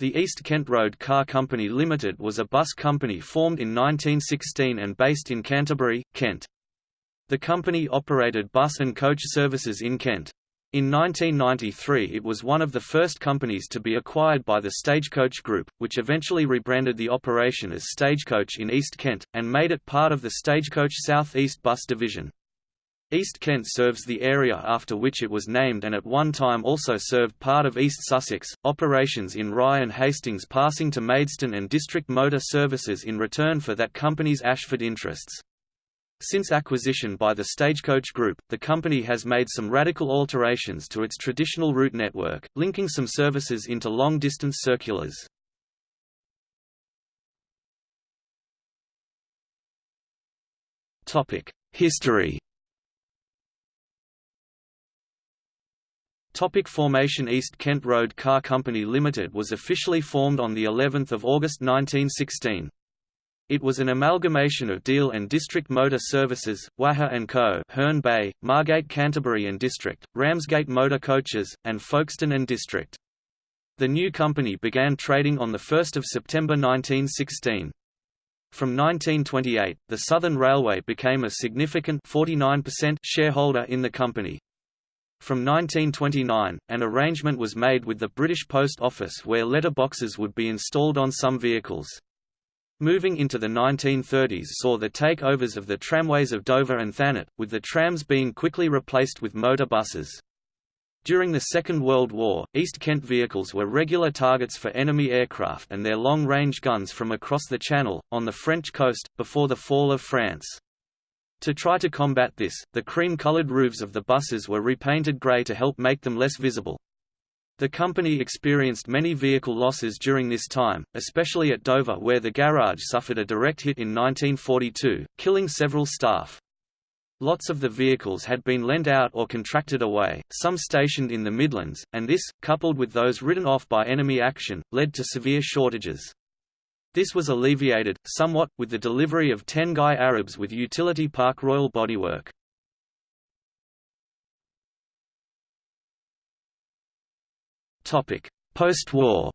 The East Kent Road Car Company Limited was a bus company formed in 1916 and based in Canterbury, Kent. The company operated bus and coach services in Kent. In 1993 it was one of the first companies to be acquired by the Stagecoach Group, which eventually rebranded the operation as Stagecoach in East Kent, and made it part of the Stagecoach South East Bus Division. East Kent serves the area after which it was named and at one time also served part of East Sussex, operations in Rye and Hastings passing to Maidstone and District Motor Services in return for that company's Ashford interests. Since acquisition by the Stagecoach Group, the company has made some radical alterations to its traditional route network, linking some services into long-distance circulars. History Topic formation East Kent Road Car Company Limited was officially formed on the 11th of August 1916. It was an amalgamation of Deal and District Motor Services, Wacher & Co., Herne Bay, Margate Canterbury and District, Ramsgate Motor Coaches, and Folkestone and District. The new company began trading on 1 September 1916. From 1928, the Southern Railway became a significant 49% shareholder in the company. From 1929, an arrangement was made with the British Post Office where letterboxes would be installed on some vehicles. Moving into the 1930s saw the takeovers of the tramways of Dover and Thanet, with the trams being quickly replaced with motor buses. During the Second World War, East Kent vehicles were regular targets for enemy aircraft and their long-range guns from across the Channel, on the French coast, before the fall of France. To try to combat this, the cream-colored roofs of the buses were repainted grey to help make them less visible. The company experienced many vehicle losses during this time, especially at Dover where the garage suffered a direct hit in 1942, killing several staff. Lots of the vehicles had been lent out or contracted away, some stationed in the Midlands, and this, coupled with those written off by enemy action, led to severe shortages. This was alleviated, somewhat, with the delivery of ten Guy Arabs with utility Park Royal bodywork. Post-war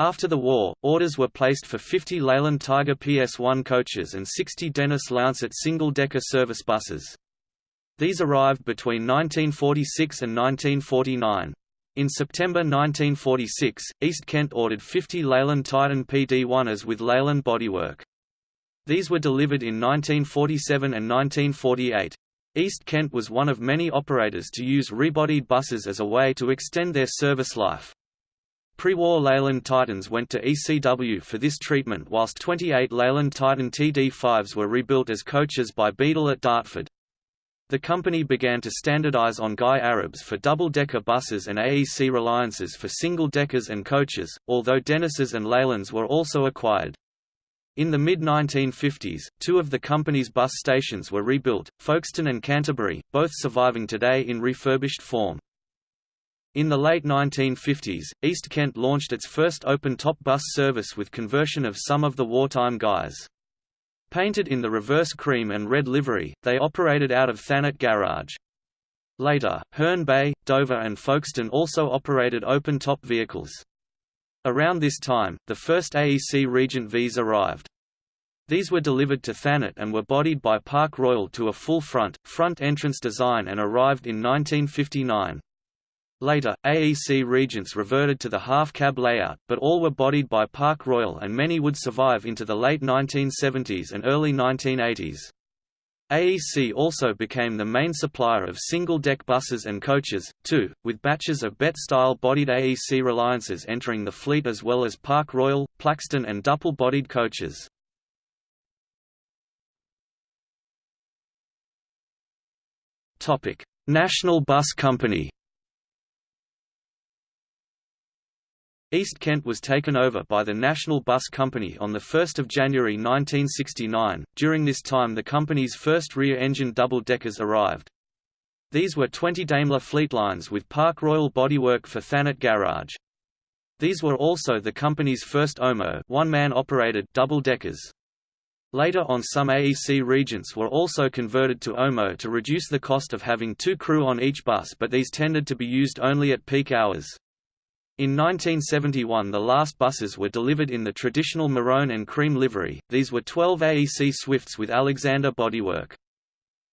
After the war, orders were placed for 50 Leyland Tiger PS1 coaches and 60 Dennis Lancet single-decker service buses. These arrived between 1946 and 1949. In September 1946, East Kent ordered 50 Leyland Titan PD-1s with Leyland bodywork. These were delivered in 1947 and 1948. East Kent was one of many operators to use rebodied buses as a way to extend their service life. Pre-war Leyland Titans went to ECW for this treatment whilst 28 Leyland Titan TD5s were rebuilt as coaches by Beadle at Dartford. The company began to standardize on Guy Arabs for double-decker buses and AEC Reliances for single-deckers and coaches, although Dennis's and Leylands were also acquired. In the mid-1950s, two of the company's bus stations were rebuilt, Folkestone and Canterbury, both surviving today in refurbished form. In the late 1950s, East Kent launched its first open-top bus service with conversion of some of the wartime Guys. Painted in the reverse cream and red livery, they operated out of Thanet Garage. Later, Herne Bay, Dover and Folkestone also operated open-top vehicles. Around this time, the first AEC Regent Vs arrived. These were delivered to Thanet and were bodied by Park Royal to a full front, front entrance design and arrived in 1959. Later, AEC Regents reverted to the half-cab layout, but all were bodied by Park Royal and many would survive into the late 1970s and early 1980s. AEC also became the main supplier of single-deck buses and coaches, too, with batches of BET-style bodied AEC Reliances entering the fleet as well as Park Royal, Plaxton and Duple-bodied coaches. National Bus Company East Kent was taken over by the National Bus Company on 1 January 1969. During this time the company's first rear-engine double-deckers arrived. These were 20 Daimler Fleetlines with Park Royal bodywork for Thanet Garage. These were also the company's first OMO one-man operated double-deckers. Later on some AEC regents were also converted to OMO to reduce the cost of having two crew on each bus but these tended to be used only at peak hours. In 1971 the last buses were delivered in the traditional maroon and cream livery, these were 12 AEC Swifts with Alexander bodywork.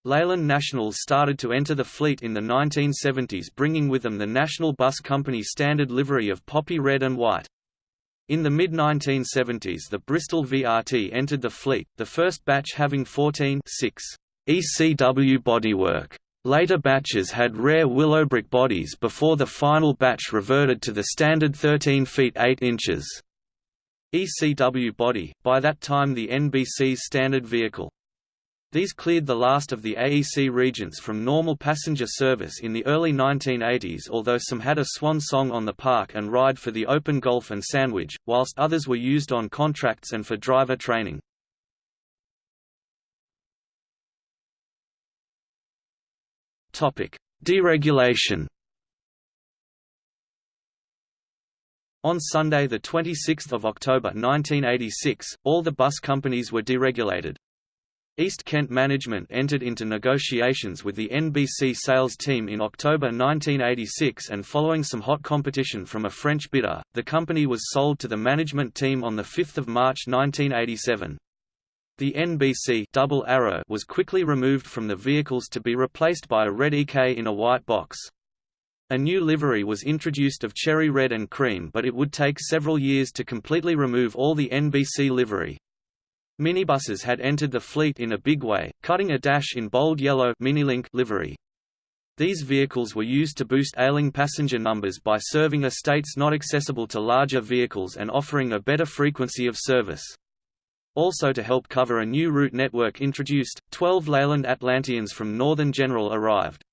Leyland Nationals started to enter the fleet in the 1970s bringing with them the National Bus Company standard livery of poppy red and white. In the mid-1970s the Bristol VRT entered the fleet, the first batch having 14 6 ECW bodywork. Later batches had rare Willowbrook bodies before the final batch reverted to the standard 13 feet 8 inches ECW body, by that time the NBC's standard vehicle. These cleared the last of the AEC regents from normal passenger service in the early 1980s although some had a swan song on the park and ride for the Open Golf and Sandwich, whilst others were used on contracts and for driver training. Deregulation. On Sunday 26 October 1986, all the bus companies were deregulated. East Kent management entered into negotiations with the NBC sales team in October 1986 and following some hot competition from a French bidder, the company was sold to the management team on 5 March 1987. The NBC double arrow was quickly removed from the vehicles to be replaced by a red EK in a white box. A new livery was introduced of cherry red and cream but it would take several years to completely remove all the NBC livery. Minibuses had entered the fleet in a big way, cutting a dash in bold yellow Minilink livery. These vehicles were used to boost ailing passenger numbers by serving estates not accessible to larger vehicles and offering a better frequency of service. Also to help cover a new route network introduced, 12 Leyland Atlanteans from Northern General arrived.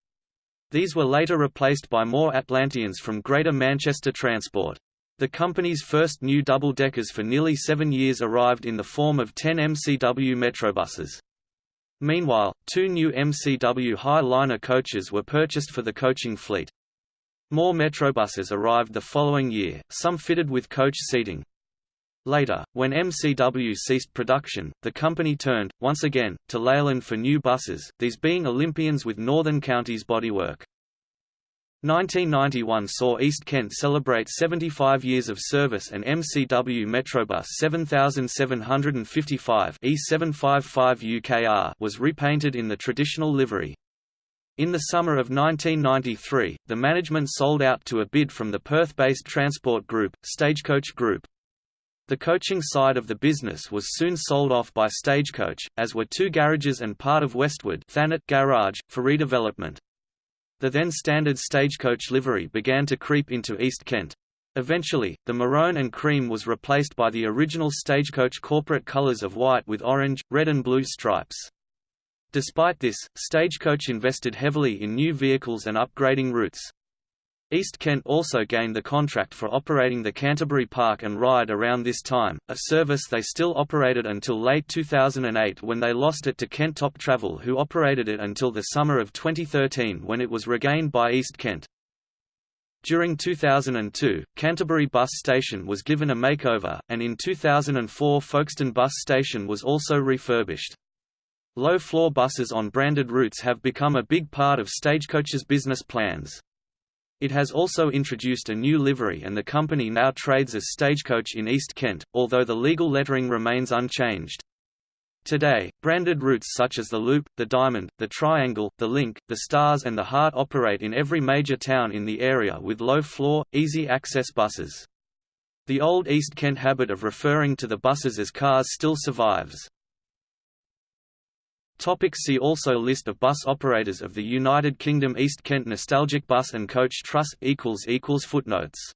These were later replaced by more Atlanteans from Greater Manchester Transport. The company's first new double-deckers for nearly seven years arrived in the form of 10 MCW Metrobuses. Meanwhile, two new MCW Hiliner coaches were purchased for the coaching fleet. More Metrobuses arrived the following year, some fitted with coach seating. Later, when MCW ceased production, the company turned, once again, to Leyland for new buses, these being Olympians with Northern Counties bodywork. 1991 saw East Kent celebrate 75 years of service and MCW Metrobus 7755 E755 UKR was repainted in the traditional livery. In the summer of 1993, the management sold out to a bid from the Perth-based transport group, Stagecoach Group. The coaching side of the business was soon sold off by Stagecoach, as were two garages and part of Westwood Thanet Garage, for redevelopment. The then standard Stagecoach livery began to creep into East Kent. Eventually, the maroon and cream was replaced by the original Stagecoach corporate colours of white with orange, red and blue stripes. Despite this, Stagecoach invested heavily in new vehicles and upgrading routes. East Kent also gained the contract for operating the Canterbury Park and Ride around this time, a service they still operated until late 2008 when they lost it to Kent Top Travel who operated it until the summer of 2013 when it was regained by East Kent. During 2002, Canterbury Bus Station was given a makeover, and in 2004 Folkestone Bus Station was also refurbished. Low-floor buses on branded routes have become a big part of Stagecoach's business plans. It has also introduced a new livery and the company now trades as Stagecoach in East Kent, although the legal lettering remains unchanged. Today, branded routes such as the Loop, the Diamond, the Triangle, the Link, the Stars and the Heart operate in every major town in the area with low-floor, easy-access buses. The old East Kent habit of referring to the buses as cars still survives. Topic see also List of bus operators of the United Kingdom East Kent Nostalgic Bus and Coach Trust Footnotes